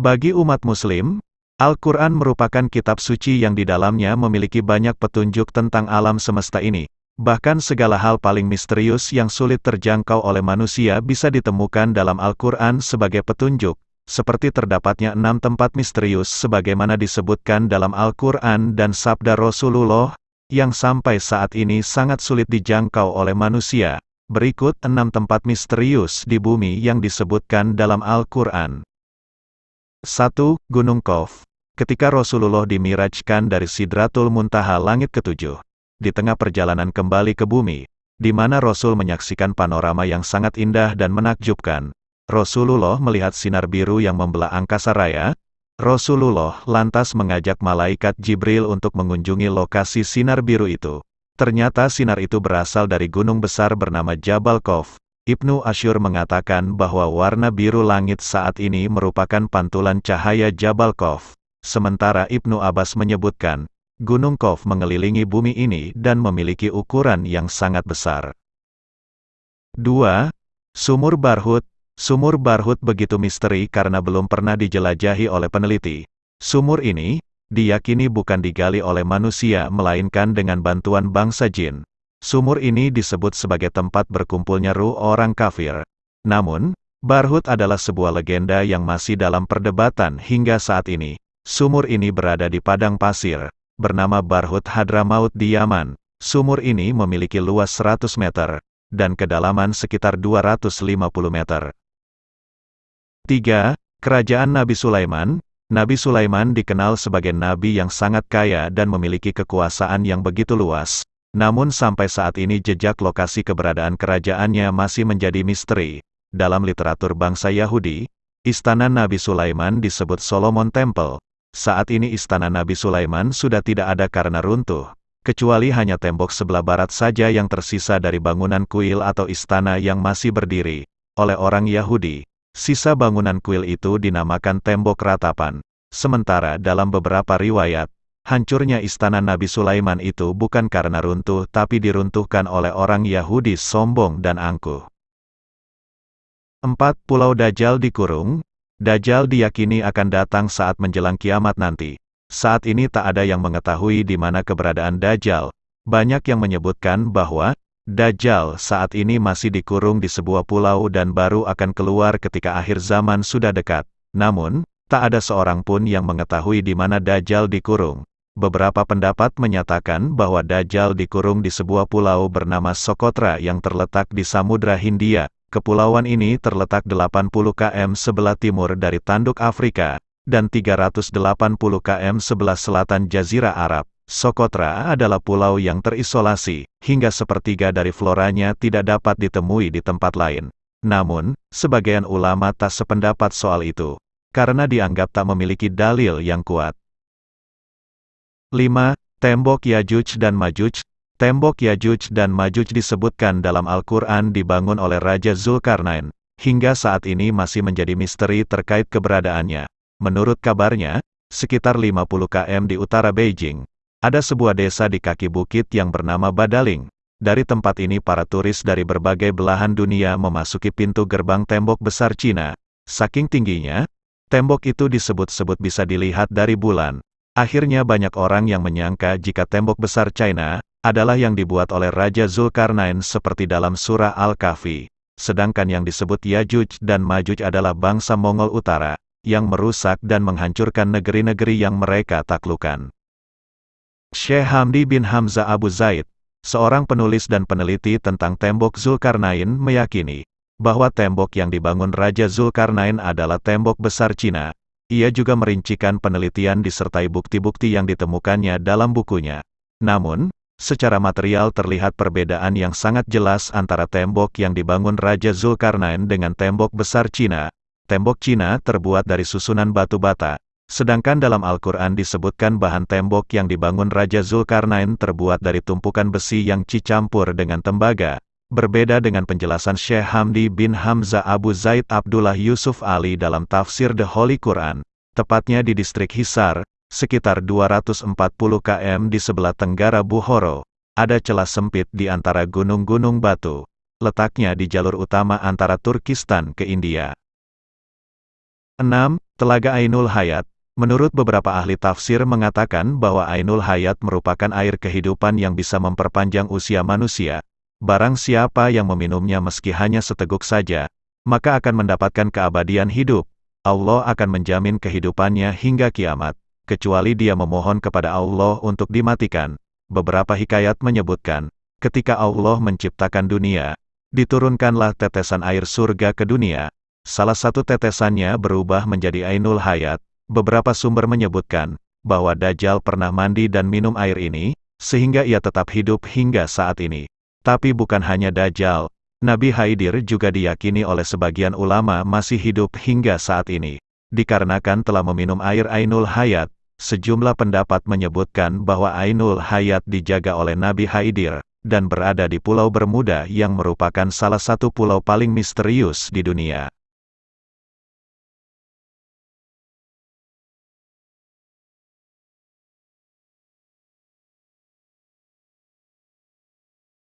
Bagi umat Muslim, Al-Quran merupakan kitab suci yang di dalamnya memiliki banyak petunjuk tentang alam semesta ini. Bahkan segala hal paling misterius yang sulit terjangkau oleh manusia bisa ditemukan dalam Al-Quran sebagai petunjuk, seperti terdapatnya enam tempat misterius sebagaimana disebutkan dalam Al-Quran dan Sabda Rasulullah, yang sampai saat ini sangat sulit dijangkau oleh manusia. Berikut enam tempat misterius di bumi yang disebutkan dalam Al-Quran. 1. Gunung Kof. Ketika Rasulullah dimirajkan dari Sidratul Muntaha langit ketujuh, di tengah perjalanan kembali ke bumi, di mana Rasul menyaksikan panorama yang sangat indah dan menakjubkan, Rasulullah melihat sinar biru yang membelah angkasa raya, Rasulullah lantas mengajak malaikat Jibril untuk mengunjungi lokasi sinar biru itu. Ternyata sinar itu berasal dari gunung besar bernama Jabal Kof. Ibnu Asyur mengatakan bahwa warna biru langit saat ini merupakan pantulan cahaya Jabal Kof. Sementara Ibnu Abbas menyebutkan, Gunung Kof mengelilingi bumi ini dan memiliki ukuran yang sangat besar. 2. Sumur Barhut Sumur Barhut begitu misteri karena belum pernah dijelajahi oleh peneliti. Sumur ini, diyakini bukan digali oleh manusia melainkan dengan bantuan bangsa jin. Sumur ini disebut sebagai tempat berkumpulnya ruh orang kafir. Namun, Barhut adalah sebuah legenda yang masih dalam perdebatan hingga saat ini. Sumur ini berada di padang pasir, bernama Barhut Hadramaut di Yaman. Sumur ini memiliki luas 100 meter, dan kedalaman sekitar 250 meter. 3. Kerajaan Nabi Sulaiman, Nabi Sulaiman dikenal sebagai nabi yang sangat kaya dan memiliki kekuasaan yang begitu luas. Namun sampai saat ini jejak lokasi keberadaan kerajaannya masih menjadi misteri. Dalam literatur bangsa Yahudi, istana Nabi Sulaiman disebut Solomon Temple. Saat ini istana Nabi Sulaiman sudah tidak ada karena runtuh, kecuali hanya tembok sebelah barat saja yang tersisa dari bangunan kuil atau istana yang masih berdiri. Oleh orang Yahudi, Sisa bangunan kuil itu dinamakan tembok ratapan. Sementara dalam beberapa riwayat, hancurnya istana Nabi Sulaiman itu bukan karena runtuh tapi diruntuhkan oleh orang Yahudi sombong dan angkuh. 4. Pulau Dajjal dikurung. Dajjal diyakini akan datang saat menjelang kiamat nanti. Saat ini tak ada yang mengetahui di mana keberadaan Dajjal. Banyak yang menyebutkan bahwa Dajjal saat ini masih dikurung di sebuah pulau dan baru akan keluar ketika akhir zaman sudah dekat. Namun, tak ada seorang pun yang mengetahui di mana Dajjal dikurung. Beberapa pendapat menyatakan bahwa Dajjal dikurung di sebuah pulau bernama Sokotra yang terletak di Samudra Hindia. Kepulauan ini terletak 80 km sebelah timur dari tanduk Afrika, dan 380 km sebelah selatan Jazirah Arab. Sokotra adalah pulau yang terisolasi, hingga sepertiga dari floranya tidak dapat ditemui di tempat lain. Namun, sebagian ulama tak sependapat soal itu, karena dianggap tak memiliki dalil yang kuat. 5. Tembok Yajuj dan Majuj Tembok Yajuj dan Majuj disebutkan dalam Al-Quran dibangun oleh Raja Zulkarnain, hingga saat ini masih menjadi misteri terkait keberadaannya. Menurut kabarnya, sekitar 50 km di utara Beijing, ada sebuah desa di kaki bukit yang bernama Badaling. Dari tempat ini para turis dari berbagai belahan dunia memasuki pintu gerbang tembok besar Cina. Saking tingginya, tembok itu disebut-sebut bisa dilihat dari bulan. Akhirnya banyak orang yang menyangka jika tembok besar China adalah yang dibuat oleh Raja Zulkarnain seperti dalam surah Al-Kahfi. Sedangkan yang disebut Yajuj dan Majuj adalah bangsa Mongol Utara, yang merusak dan menghancurkan negeri-negeri yang mereka taklukan. Syekh Hamdi bin Hamzah Abu Zaid, seorang penulis dan peneliti tentang tembok Zulkarnain meyakini bahwa tembok yang dibangun Raja Zulkarnain adalah tembok besar Cina. Ia juga merincikan penelitian disertai bukti-bukti yang ditemukannya dalam bukunya. Namun, secara material terlihat perbedaan yang sangat jelas antara tembok yang dibangun Raja Zulkarnain dengan tembok besar Cina. Tembok Cina terbuat dari susunan batu bata, Sedangkan dalam Al-Quran disebutkan bahan tembok yang dibangun Raja Zulkarnain terbuat dari tumpukan besi yang cicampur dengan tembaga. Berbeda dengan penjelasan Syekh Hamdi bin Hamzah Abu Zaid Abdullah Yusuf Ali dalam tafsir The Holy Quran, tepatnya di distrik Hisar, sekitar 240 km di sebelah tenggara Buhoro, ada celah sempit di antara gunung-gunung batu. Letaknya di jalur utama antara Turkistan ke India. 6. Telaga Ainul Hayat Menurut beberapa ahli tafsir mengatakan bahwa Ainul Hayat merupakan air kehidupan yang bisa memperpanjang usia manusia. Barang siapa yang meminumnya meski hanya seteguk saja, maka akan mendapatkan keabadian hidup. Allah akan menjamin kehidupannya hingga kiamat, kecuali dia memohon kepada Allah untuk dimatikan. Beberapa hikayat menyebutkan, ketika Allah menciptakan dunia, diturunkanlah tetesan air surga ke dunia. Salah satu tetesannya berubah menjadi Ainul Hayat. Beberapa sumber menyebutkan, bahwa Dajjal pernah mandi dan minum air ini, sehingga ia tetap hidup hingga saat ini. Tapi bukan hanya Dajjal, Nabi Haidir juga diyakini oleh sebagian ulama masih hidup hingga saat ini. Dikarenakan telah meminum air Ainul Hayat, sejumlah pendapat menyebutkan bahwa Ainul Hayat dijaga oleh Nabi Haidir, dan berada di Pulau Bermuda yang merupakan salah satu pulau paling misterius di dunia.